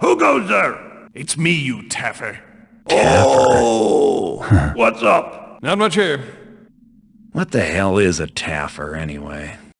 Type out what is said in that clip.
Who goes there? It's me, you taffer. Oh! What's up? Not much here. what the hell is a taffer, anyway?